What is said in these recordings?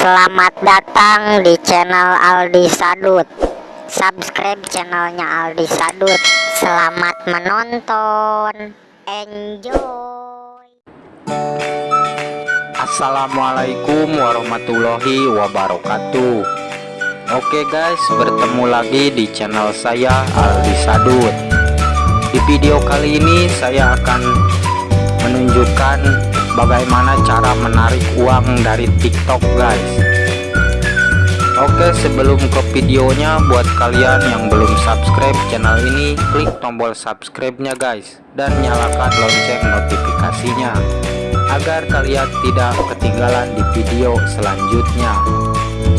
Selamat datang di channel Aldi Sadut. Subscribe channelnya Aldi Sadut. Selamat menonton. Enjoy. Assalamualaikum warahmatullahi wabarakatuh. Oke guys bertemu lagi di channel saya Aldi Sadut. Di video kali ini saya akan menunjukkan bagaimana cara menarik uang dari TikTok guys? Oke sebelum ke videonya buat kalian yang belum subscribe channel ini klik tombol subscribe nya guys. Dan nyalakan lonceng notifikasinya agar kalian tidak ketinggalan di video selanjutnya.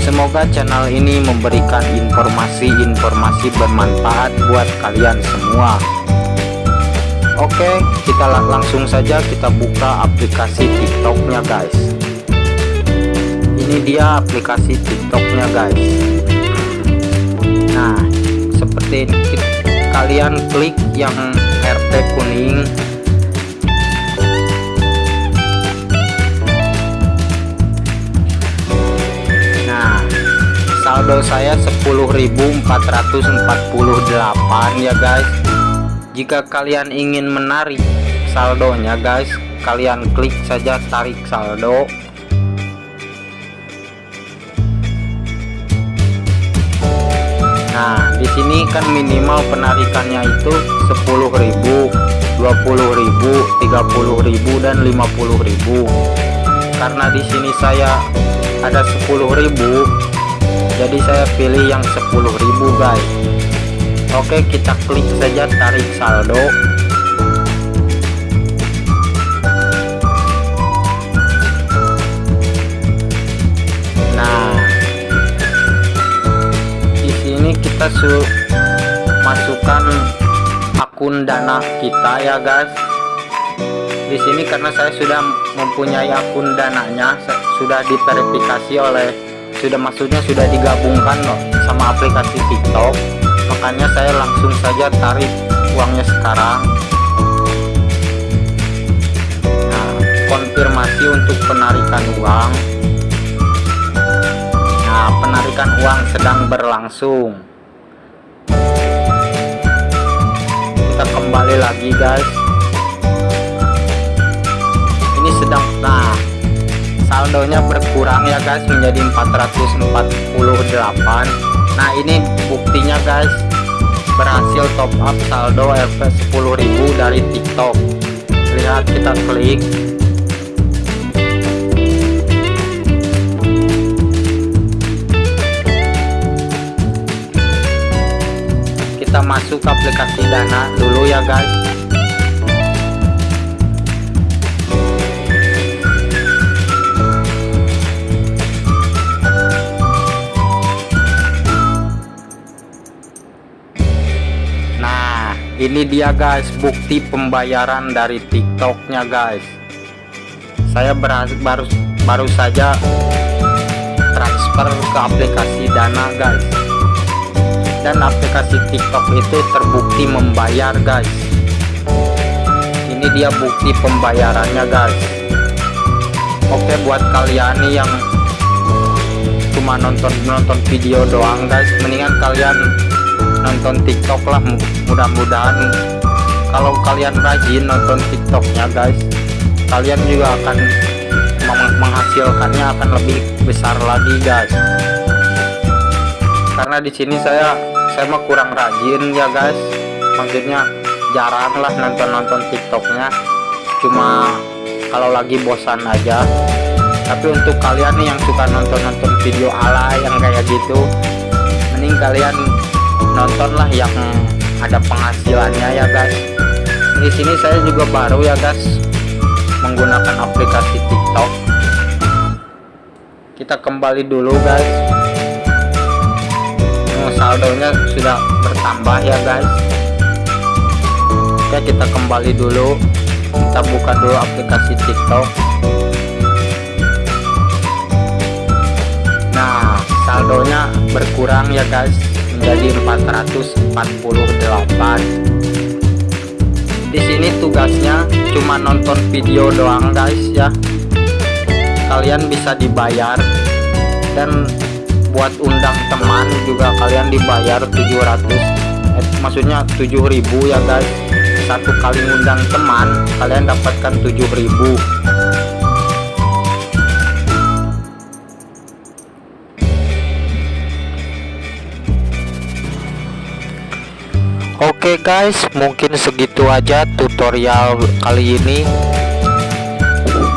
Semoga channel ini memberikan informasi-informasi bermanfaat buat kalian semua Oke kita langsung saja kita buka aplikasi tiktoknya guys. Ini dia aplikasi tiktoknya guys. Nah seperti ini. Kalian klik yang RT kuning. Nah saldo saya 10.448 ya guys jika kalian ingin menarik saldonya guys kalian klik saja tarik saldo. Nah di sini kan minimal penarikannya itu 10.000 20.000 30.000 dan 50.000 karena di sini saya ada 10.000 jadi saya pilih yang 10.000 guys Oke kita klik saja tarik saldo. Nah di sini kita su masukkan akun dana kita ya guys. Di sini karena saya sudah mempunyai akun dananya sudah diverifikasi oleh sudah maksudnya sudah digabungkan sama aplikasi TikTok makanya saya langsung saja tarik uangnya sekarang. Nah konfirmasi untuk penarikan uang. Nah penarikan uang sedang berlangsung. Kita kembali lagi guys. Ini sedang nah saldonya berkurang ya guys menjadi 448 nah ini buktinya guys berhasil top up saldo RP 10.000 dari TikTok. Lihat kita klik. Kita masuk aplikasi dana dulu ya guys ini dia guys bukti pembayaran dari tiktoknya guys. Saya berhasil baru baru saja transfer ke aplikasi dana guys. Dan aplikasi tiktok itu terbukti membayar guys. Ini dia bukti pembayarannya guys. Oke buat kalian nih yang cuma nonton nonton video doang guys mendingan kalian nonton tiktok lah mudah-mudahan kalau kalian rajin nonton tiktoknya guys kalian juga akan menghasilkannya akan lebih besar lagi guys. Karena di sini saya saya mah kurang rajin ya guys. Maksudnya jarang lah nonton-nonton tiktoknya. Cuma kalau lagi bosan aja. Tapi untuk kalian nih yang suka nonton-nonton video ala yang kayak gitu mending kalian nontonlah yang ada penghasilannya ya guys. Di sini saya juga baru ya guys menggunakan aplikasi TikTok. Kita kembali dulu guys. Oh, saldonya sudah bertambah ya guys. Oke kita kembali dulu. Kita buka dulu aplikasi TikTok. Nah saldonya berkurang ya guys menjadi 448 di sini tugasnya cuma nonton video doang guys ya. Kalian bisa dibayar. Dan buat undang teman juga kalian dibayar 700 eh, maksudnya 7000 ya guys. Satu kali undang teman kalian dapatkan 7000 Oke guys, mungkin segitu aja tutorial kali ini.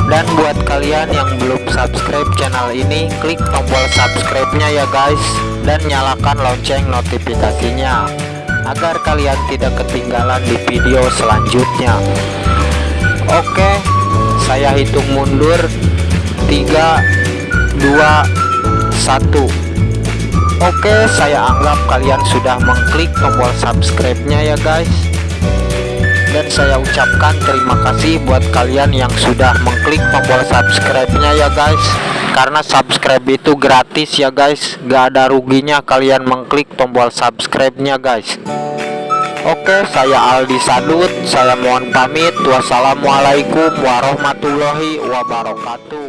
Dan buat kalian yang belum subscribe channel ini, klik tombol subscribe-nya ya guys dan nyalakan lonceng notifikasinya agar kalian tidak ketinggalan di video selanjutnya. Oke, saya hitung mundur 3 2 1 Oke saya anggap kalian sudah mengklik tombol subscribe-nya ya guys. Dan saya ucapkan terima kasih buat kalian yang sudah mengklik tombol subscribe-nya ya guys. Karena subscribe itu gratis ya guys. Gak ada ruginya kalian mengklik tombol subscribe-nya guys. Oke saya Aldi Sadut saya mohon pamit. Wassalamualaikum warahmatullahi wabarakatuh